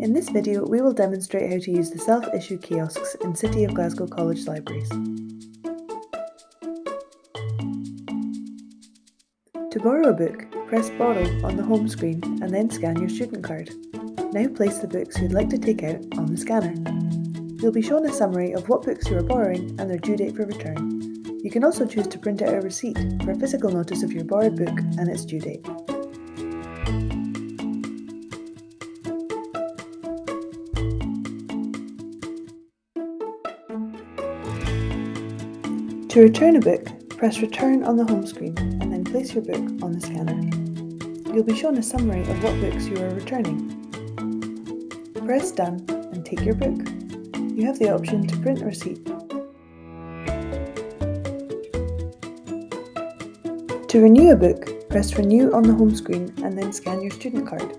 In this video, we will demonstrate how to use the self-issue kiosks in City of Glasgow College libraries. To borrow a book, press Borrow on the home screen and then scan your student card. Now place the books you'd like to take out on the scanner. You'll be shown a summary of what books you are borrowing and their due date for return. You can also choose to print out a receipt for a physical notice of your borrowed book and its due date. To return a book, press Return on the home screen and then place your book on the scanner. You'll be shown a summary of what books you are returning. Press Done and take your book. You have the option to print a receipt. To renew a book, press Renew on the home screen and then scan your student card.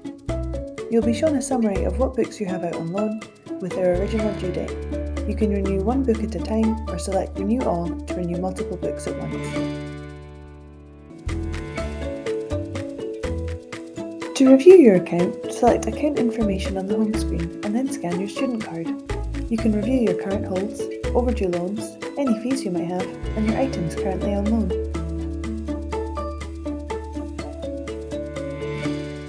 You'll be shown a summary of what books you have out on loan with their original due date. You can renew one book at a time or select Renew All to renew multiple books at once. To review your account, select Account Information on the home screen and then scan your student card. You can review your current holds, overdue loans, any fees you might have, and your items currently on loan.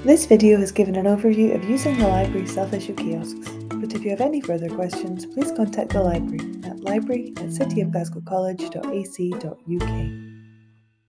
This video has given an overview of using the library self-issue kiosks but if you have any further questions, please contact the library at library at cityofglasgowcollege.ac.uk.